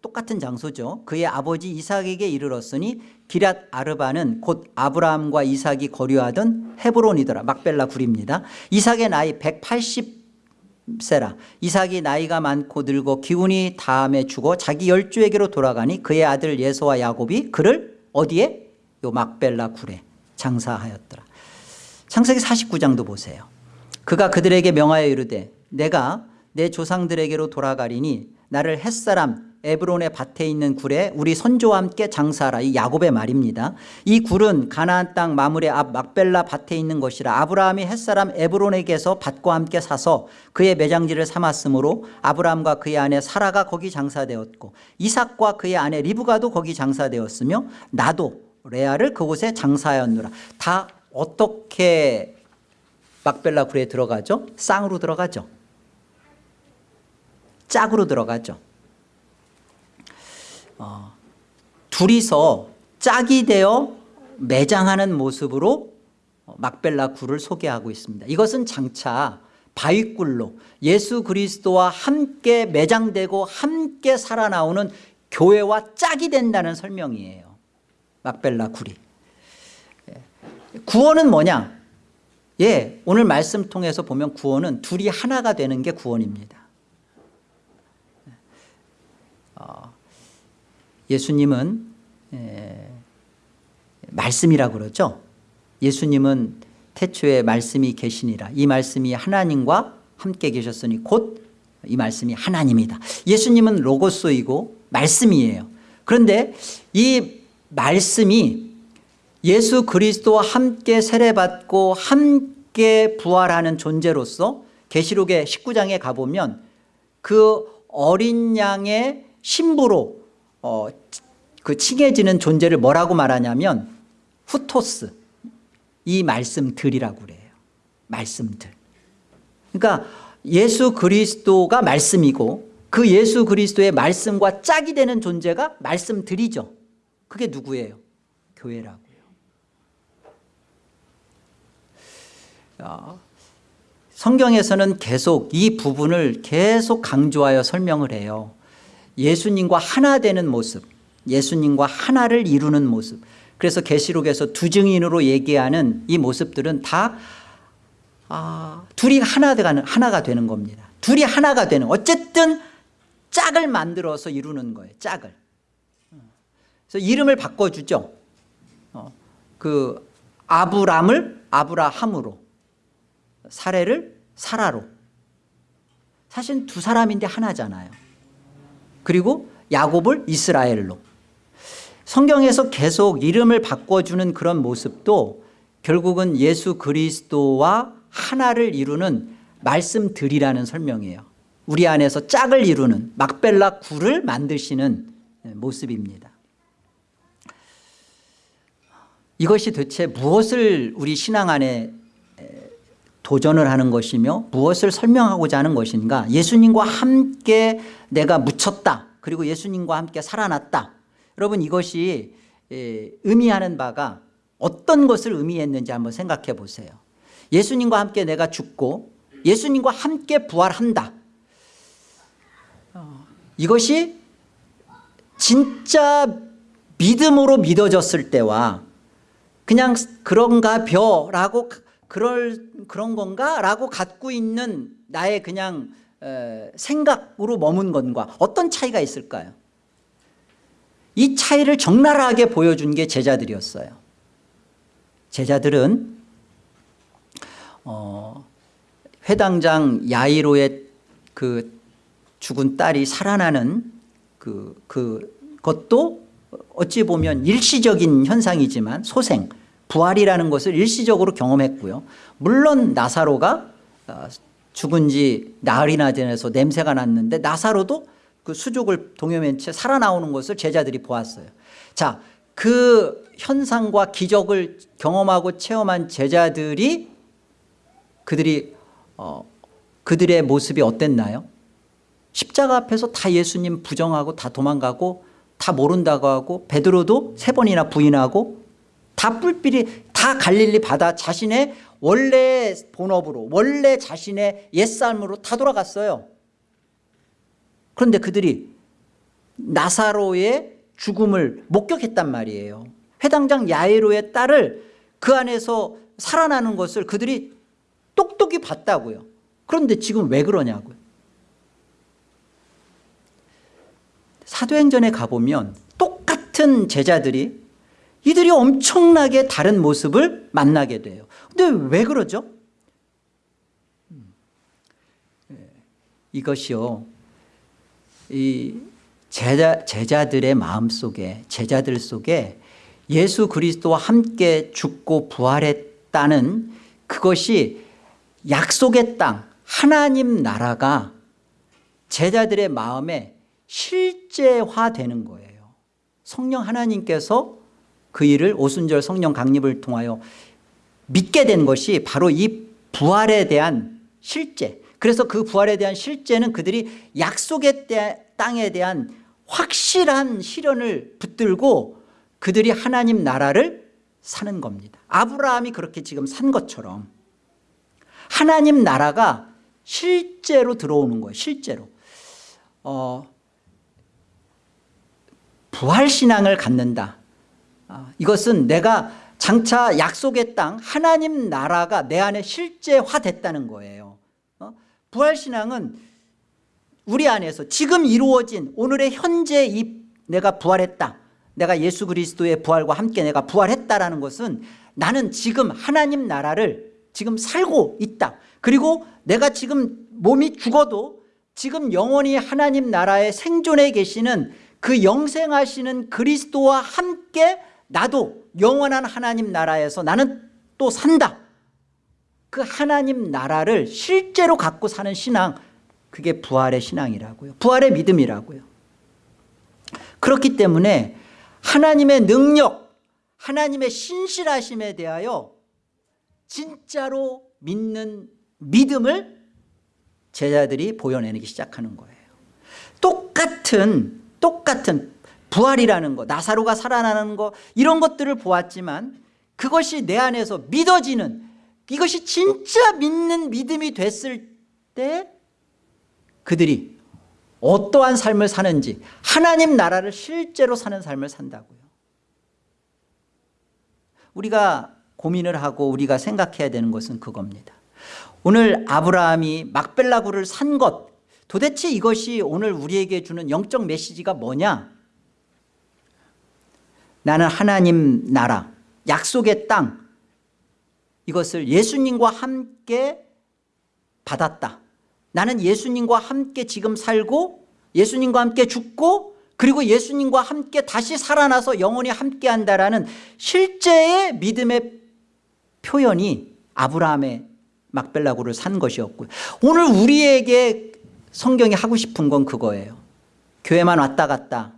똑같은 장소죠. 그의 아버지 이삭에게 이르렀으니 기랏 아르바는 곧 아브라함과 이삭이 거류하던 헤브론이더라. 막벨라 굴입니다. 이삭의 나이 180세라. 이삭이 나이가 많고 늙어 기운이 다음에 죽어 자기 열주에게로 돌아가니 그의 아들 예서와 야곱이 그를 어디에? 요 막벨라 굴에 장사하였더라. 창세기 49장도 보세요. 그가 그들에게 명하여 이르되 내가 내 조상들에게로 돌아가리니 나를 햇사람 에브론의 밭에 있는 굴에 우리 선조와 함께 장사하라. 이 야곱의 말입니다. 이 굴은 가나안 땅 마물의 앞 막벨라 밭에 있는 것이라 아브라함이 햇사람 에브론에게서 밭과 함께 사서 그의 매장지를 삼았으므로 아브라함과 그의 아내 사라가 거기 장사되었고 이삭과 그의 아내 리브가도 거기 장사되었으며 나도 레아를 그곳에 장사하였노라. 다 어떻게 막벨라 굴에 들어가죠? 쌍으로 들어가죠? 짝으로 들어가죠 어, 둘이서 짝이 되어 매장하는 모습으로 막벨라 굴을 소개하고 있습니다. 이것은 장차 바위굴로 예수 그리스도와 함께 매장되고 함께 살아나오는 교회와 짝이 된다는 설명이에요. 막벨라 굴이. 예. 구원은 뭐냐? 예, 오늘 말씀 통해서 보면 구원은 둘이 하나가 되는 게 구원입니다 예수님은 에, 말씀이라고 그러죠? 예수님은 태초에 말씀이 계시니라. 이 말씀이 하나님과 함께 계셨으니 곧 이 말씀이 하나님이다. 예수님은 로고스이고 말씀이에요. 그런데 이 말씀이 예수 그리스도와 함께 세례받고 함께 부활하는 존재로서 계시록의 19장에 가보면 그 어린 양의 신부로 어, 그 칭해지는 존재를 뭐라고 말하냐면 후토스 이 말씀들이라고 그래요. 말씀들. 그러니까 예수 그리스도가 말씀이고 그 예수 그리스도의 말씀과 짝이 되는 존재가 말씀들이죠. 그게 누구예요? 교회라고요 어, 성경에서는 계속 이 부분을 계속 강조하여 설명을 해요 예수님과 하나 되는 모습 예수님과 하나를 이루는 모습. 그래서 계시록에서 두 증인으로 얘기하는 이 모습들은 다 아, 둘이 하나 되는, 하나가 되는 겁니다. 둘이 하나가 되는 어쨌든 짝을 만들어서 이루는 거예요 짝을. 그래서 이름을 바꿔주죠. 어, 그 아브람을 아브라함으로 사례를 사라로. 사실 두 사람인데 하나잖아요 그리고 야곱을 이스라엘로. 성경에서 계속 이름을 바꿔주는 그런 모습도 결국은 예수 그리스도와 하나를 이루는 말씀들이라는 설명이에요. 우리 안에서 짝을 이루는 막벨라 굴을 만드시는 모습입니다. 이것이 대체 무엇을 우리 신앙 안에 도전을 하는 것이며 무엇을 설명하고자 하는 것인가? 예수님과 함께 내가 묻혔다. 그리고 예수님과 함께 살아났다. 여러분 이것이 의미하는 바가 어떤 것을 의미했는지 한번 생각해 보세요. 예수님과 함께 내가 죽고 예수님과 함께 부활한다. 어, 이것이 진짜 믿음으로 믿어졌을 때와 그냥 그런가 벼라고 그럴 그런 건가? 라고 갖고 있는 나의 그냥 에, 생각으로 머문 것과 어떤 차이가 있을까요? 이 차이를 적나라하게 보여준 게 제자들이었어요. 제자들은 어, 회당장 야이로의 그 죽은 딸이 살아나는 그, 그 것도 어찌 보면 일시적인 현상이지만 소생 부활이라는 것을 일시적으로 경험했고요 물론 나사로가 어, 죽은 지 나흘이나 지나서 냄새가 났는데 나사로도 그 수족을 동여맨 채 살아나오는 것을 제자들이 보았어요 자, 그 현상과 기적을 경험하고 체험한 제자들이 그들이 어, 그들의 모습이 어땠나요? 십자가 앞에서 다 예수님 부정하고 다 도망가고 다 모른다고 하고 베드로도 세 번이나 부인하고 다 뿔필이 다 갈릴리 바다 자신의 원래 본업으로 원래 자신의 옛삶으로 다 돌아갔어요. 그런데 그들이 나사로의 죽음을 목격했단 말이에요. 회당장 야이로의 딸을 그 안에서 살아나는 것을 그들이 똑똑히 봤다고요. 그런데 지금 왜 그러냐고요. 사도행전에 가보면 똑같은 제자들이 이들이 엄청나게 다른 모습을 만나게 돼요 근데 왜 그러죠? 음. 예. 이것이요 이 제자, 제자들의 마음속에 제자들 속에 예수 그리스도와 함께 죽고 부활했다는 그것이 약속의 땅 하나님 나라가 제자들의 마음에 실제화되는 거예요 성령 하나님께서 그 일을 오순절 성령 강립을 통하여 믿게 된 것이 바로 이 부활에 대한 실제 그래서 그 부활에 대한 실제는 그들이 약속의 땅에 대한 확실한 실현을 붙들고 그들이 하나님 나라를 사는 겁니다. 아브라함이 그렇게 지금 산 것처럼 하나님 나라가 실제로 들어오는 거예요 실제로. 어, 부활신앙을 갖는다. 어, 이것은 내가 장차 약속의 땅 하나님 나라가 내 안에 실제화됐다는 거예요 어? 부활신앙은 우리 안에서 지금 이루어진 오늘의 현재 이 내가 부활했다 내가 예수 그리스도의 부활과 함께 내가 부활했다라는 것은 나는 지금 하나님 나라를 지금 살고 있다 그리고 내가 지금 몸이 죽어도 지금 영원히 하나님 나라에 생존해 계시는 그 영생하시는 그리스도와 함께 나도 영원한 하나님 나라에서 나는 또 산다. 그 하나님 나라를 실제로 갖고 사는 신앙 그게 부활의 신앙이라고요. 부활의 믿음이라고요. 그렇기 때문에 하나님의 능력 하나님의 신실하심에 대하여 진짜로 믿는 믿음을 제자들이 보여내기 시작하는 거예요. 똑같은 똑같은 부활이라는 거 나사로가 살아나는 거 이런 것들을 보았지만 그것이 내 안에서 믿어지는 이것이 진짜 믿는 믿음이 됐을 때 그들이 어떠한 삶을 사는지 하나님 나라를 실제로 사는 삶을 산다고요. 우리가 고민을 하고 우리가 생각해야 되는 것은 그겁니다. 오늘 아브라함이 막벨라구를 산 것 도대체 이것이 오늘 우리에게 주는 영적 메시지가 뭐냐 나는 하나님 나라 약속의 땅 이것을 예수님과 함께 받았다. 나는 예수님과 함께 지금 살고 예수님과 함께 죽고 그리고 예수님과 함께 다시 살아나서 영원히 함께 한다라는 실제의 믿음의 표현이 아브라함의 막벨라고를 산 것이었고요. 오늘 우리에게 성경이 하고 싶은 건 그거예요. 교회만 왔다 갔다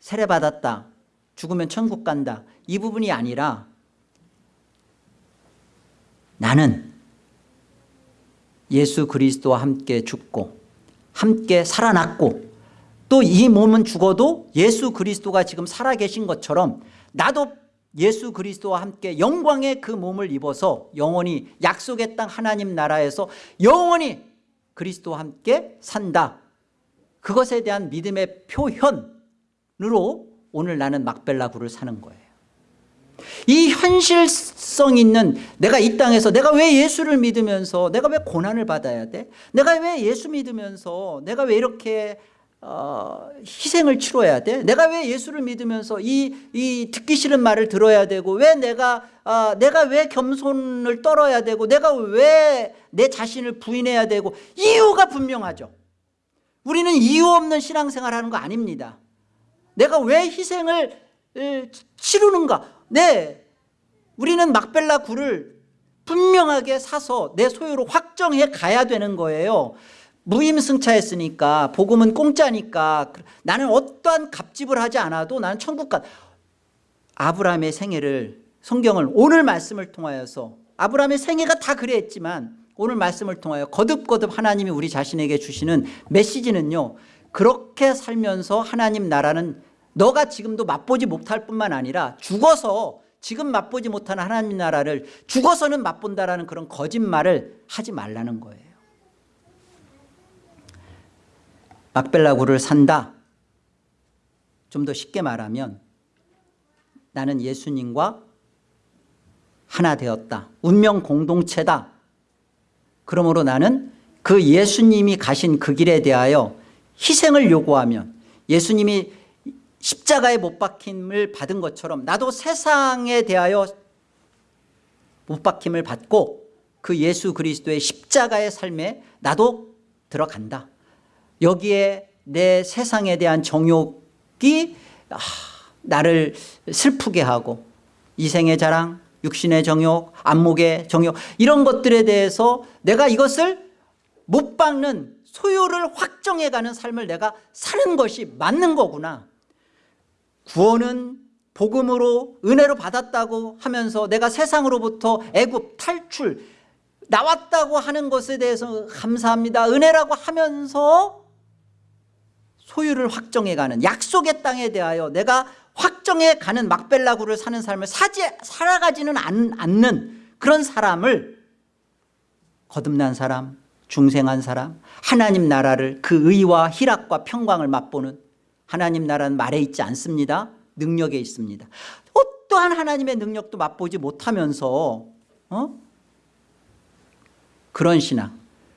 세례받았다 죽으면 천국 간다. 이 부분이 아니라 나는 예수 그리스도와 함께 죽고 함께 살아났고 또 이 몸은 죽어도 예수 그리스도가 지금 살아계신 것처럼 나도 예수 그리스도와 함께 영광의 그 몸을 입어서 영원히 약속의 땅 하나님 나라에서 영원히 그리스도와 함께 산다. 그것에 대한 믿음의 표현으로 오늘 나는 막벨라구를 사는 거예요. 이 현실성 있는 내가 이 땅에서 내가 왜 예수를 믿으면서 내가 왜 고난을 받아야 돼? 내가 왜 예수 믿으면서 내가 왜 이렇게 어, 희생을 치러야 돼? 내가 왜 예수를 믿으면서 이, 이 듣기 싫은 말을 들어야 되고 왜 내가 어, 내가 왜 겸손을 떨어야 되고 내가 왜 내 자신을 부인해야 되고 이유가 분명하죠. 우리는 이유 없는 신앙생활 하는 거 아닙니다 내가 왜 희생을 치르는가? 네 우리는 막벨라 굴을 분명하게 사서 내 소유로 확정해 가야 되는 거예요. 무임승차했으니까 복음은 공짜니까 나는 어떠한 값집을 하지 않아도 나는 천국 가. 아브라함의 생애를 성경을 오늘 말씀을 통하여서 아브라함의 생애가 다 그랬지만 오늘 말씀을 통하여 거듭거듭 하나님이 우리 자신에게 주시는 메시지는요 그렇게 살면서 하나님 나라는 너가 지금도 맛보지 못할 뿐만 아니라 죽어서 지금 맛보지 못하는 하나님 나라를 죽어서는 맛본다라는 그런 거짓말을 하지 말라는 거예요. 막벨라구를 산다. 좀 더 쉽게 말하면 나는 예수님과 하나 되었다. 운명 공동체다. 그러므로 나는 그 예수님이 가신 그 길에 대하여 희생을 요구하면 예수님이 십자가에 못 박힘을 받은 것처럼 나도 세상에 대하여 못 박힘을 받고 그 예수 그리스도의 십자가의 삶에 나도 들어간다. 여기에 내 세상에 대한 정욕이 아, 나를 슬프게 하고 이생의 자랑 육신의 정욕 안목의 정욕 이런 것들에 대해서 내가 이것을 못 박는 소유를 확정해가는 삶을 내가 사는 것이 맞는 거구나. 구원은 복음으로 은혜로 받았다고 하면서 내가 세상으로부터 애굽 탈출 나왔다고 하는 것에 대해서 감사합니다. 은혜라고 하면서 소유를 확정해가는 약속의 땅에 대하여 내가 확정해가는 막벨라구를 사는 삶을 사지, 살아가지는 않, 않는 그런 사람을 거듭난 사람 중생한 사람 하나님 나라를 그 의와 희락과 평강을 맛보는 하나님 나라는 말에 있지 않습니다. 능력에 있습니다. 어떠한 하나님의 능력도 맛보지 못하면서 어? 그런 신앙.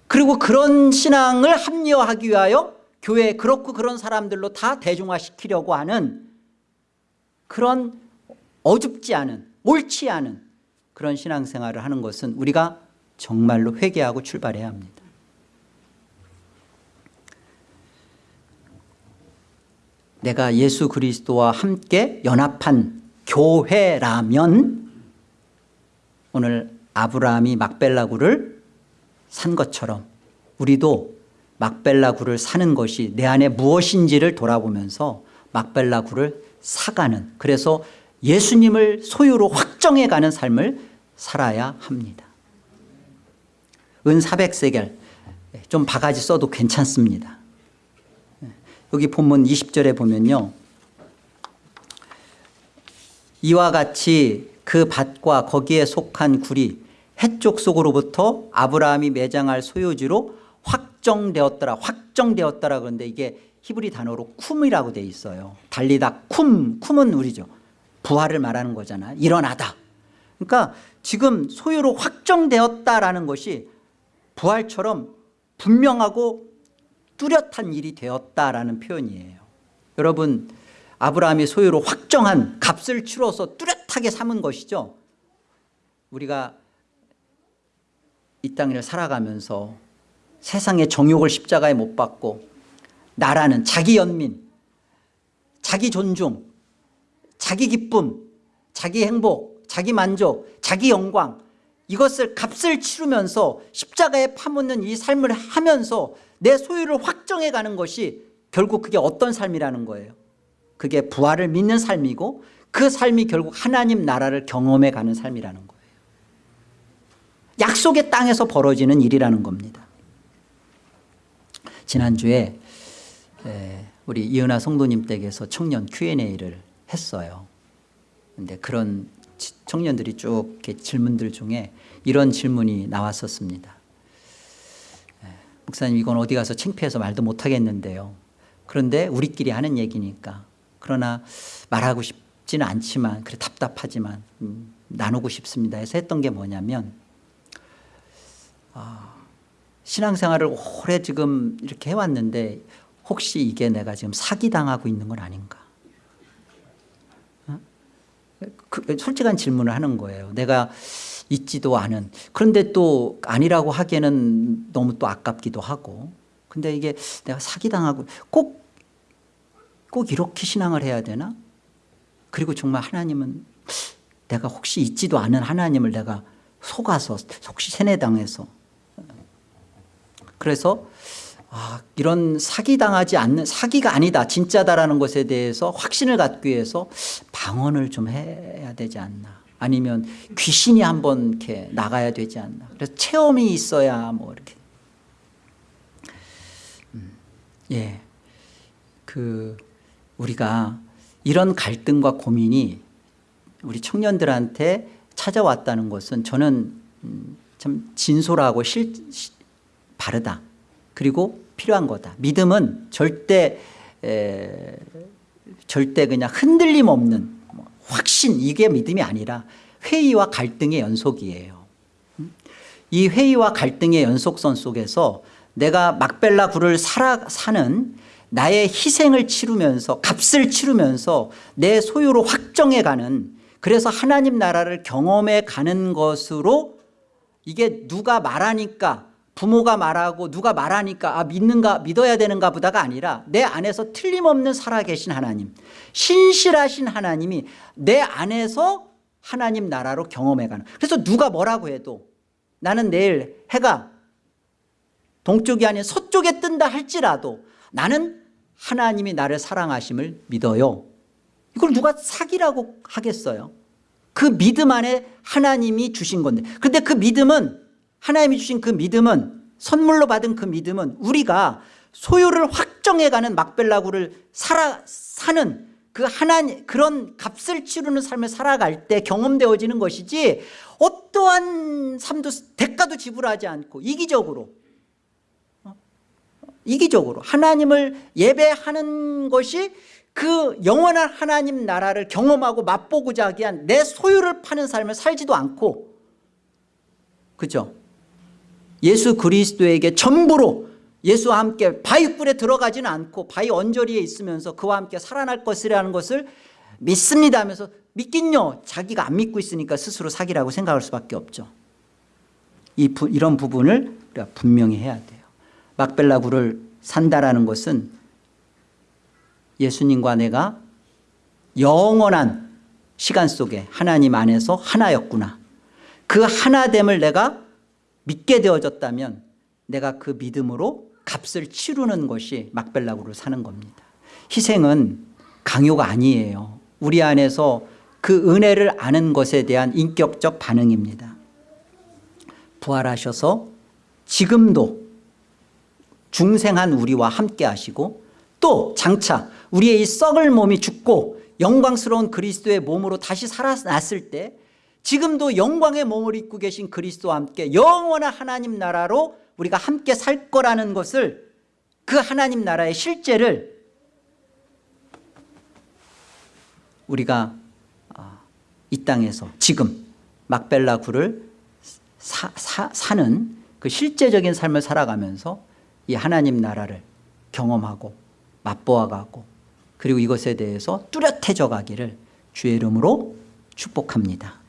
그리고 그런 신앙을 합리화하기 위하여 교회에 그렇고 그런 사람들로 다 대중화시키려고 하는 그런 어줍지 않은 옳지 않은 그런 신앙생활을 하는 것은 우리가 정말로 회개하고 출발해야 합니다 내가 예수 그리스도와 함께 연합한 교회라면 오늘 아브라함이 막벨라구를 산 것처럼 우리도 막벨라구를 사는 것이 내 안에 무엇인지를 돌아보면서 막벨라구를 사가는 그래서 예수님을 소유로 확정해가는 삶을 살아야 합니다. 은 400세겔 좀 바가지 써도 괜찮습니다 여기 본문 20절에 보면요. 이와 같이 그 밭과 거기에 속한 굴이 해쪽 속으로부터 아브라함이 매장할 소유지로 확정되었더라 확정되었더라 그런데 이게 히브리 단어로 쿰이라고 돼 있어요. 달리다 쿰 쿰은 우리죠. 부활을 말하는 거잖아. 일어나다. 그러니까 지금 소유로 확정되었다라는 것이 부활처럼 분명하고 뚜렷한 일이 되었다라는 표현이에요. 여러분 아브라함이 소유로 확정한 값을 치러서 뚜렷하게 삼은 것이죠. 우리가 이 땅을 살아가면서 세상의 정욕을 십자가에 못 박고 나라는 자기 연민 자기 존중 자기 기쁨 자기 행복 자기 만족 자기 영광 이것을 값을 치르면서 십자가에 파묻는 이 삶을 하면서 내 소유를 확정해 가는 것이 결국 그게 어떤 삶이라는 거예요? 그게 부활을 믿는 삶이고 그 삶이 결국 하나님 나라를 경험해 가는 삶이라는 거예요. 약속의 땅에서 벌어지는 일이라는 겁니다. 지난주에 우리 이은하 성도님 댁에서 청년 Q&A를 했어요. 근데 그런 청년들이 쭉 질문들 중에 이런 질문이 나왔었습니다 목사님 이건 어디 가서 창피해서 말도 못하겠는데요. 그런데 우리끼리 하는 얘기니까. 그러나 말하고 싶지는 않지만 그래 답답하지만 음, 나누고 싶습니다. 해서 했던 게 뭐냐면 아, 신앙생활을 오래 지금 이렇게 해왔는데 혹시 이게 내가 지금 사기당하고 있는 건 아닌가? 어? 그, 솔직한 질문을 하는 거예요. 내가 있지도 않은. 그런데 또 아니라고 하기에는 너무 또 아깝기도 하고. 근데 이게 내가 사기당하고 꼭, 꼭 이렇게 신앙을 해야 되나? 그리고 정말 하나님은 내가 혹시 있지도 않은 하나님을 내가 속아서 혹시 세뇌당해서. 그래서 아, 이런 사기당하지 않는 사기가 아니다 진짜다라는 것에 대해서 확신을 갖기 위해서 방언을 좀 해야 되지 않나 아니면 귀신이 한번 이렇게 나가야 되지 않나. 그래서 체험이 있어야 뭐 이렇게. 음, 예, 그 우리가 이런 갈등과 고민이 우리 청년들한테 찾아왔다는 것은 저는 음, 참 진솔하고 실, 바르다. 그리고 필요한 거다. 믿음은 절대 에, 절대 그냥 흔들림 없는 뭐 확신 이게 믿음이 아니라 회의와 갈등의 연속이에요 음? 이 회의와 갈등의 연속선 속에서 내가 막벨라 굴을 살아 사는 나의 희생을 치르면서 값을 치르면서 내 소유로 확정해 가는 그래서 하나님 나라를 경험해 가는 것으로 이게 누가 말하니까 부모가 말하고 누가 말하니까 아 믿는가 믿어야 되는가 보다가 아니라 내 안에서 틀림없는 살아계신 하나님 신실하신 하나님이 내 안에서 하나님 나라로 경험해가는. 그래서 누가 뭐라고 해도 나는 내일 해가 동쪽이 아닌 서쪽에 뜬다 할지라도 나는 하나님이 나를 사랑하심을 믿어요. 이걸 누가 사기라고 하겠어요? 그 믿음 안에 하나님이 주신 건데. 근데 그 믿음은 하나님이 주신 그 믿음은 선물로 받은 그 믿음은 우리가 소유를 확정해가는 막벨라구를 살아 사는 그 하나님 그런 값을 치르는 삶을 살아갈 때 경험되어지는 것이지 어떠한 삶도 대가도 지불하지 않고 이기적으로 어? 이기적으로 하나님을 예배하는 것이 그 영원한 하나님 나라를 경험하고 맛보고자 하기 위한 내 소유를 파는 삶을 살지도 않고 그죠 예수 그리스도에게 전부로 예수와 함께 바위굴에 들어가지는 않고 바위 언저리에 있으면서 그와 함께 살아날 것이라는 것을 믿습니다 하면서 믿긴요. 자기가 안 믿고 있으니까 스스로 사기라고 생각할 수밖에 없죠. 이 부, 이런 부분을 우리가 분명히 해야 돼요. 막벨라굴을 산다라는 것은 예수님과 내가 영원한 시간 속에 하나님 안에서 하나였구나. 그 하나됨을 내가 믿게 되어졌다면 내가 그 믿음으로 값을 치르는 것이 막벨라구를 사는 겁니다. 희생은 강요가 아니에요. 우리 안에서 그 은혜를 아는 것에 대한 인격적 반응입니다. 부활하셔서 지금도 중생한 우리와 함께 하시고 또 장차 우리의 이 썩을 몸이 죽고 영광스러운 그리스도의 몸으로 다시 살아났을 때 지금도 영광의 몸을 입고 계신 그리스도와 함께 영원한 하나님 나라로 우리가 함께 살 거라는 것을 그 하나님 나라의 실제를 우리가 아, 이 땅에서 지금 막벨라구를 사는 그 실제적인 삶을 살아가면서 이 하나님 나라를 경험하고 맛보아가고 그리고 이것에 대해서 뚜렷해져 가기를 주의 이름으로 축복합니다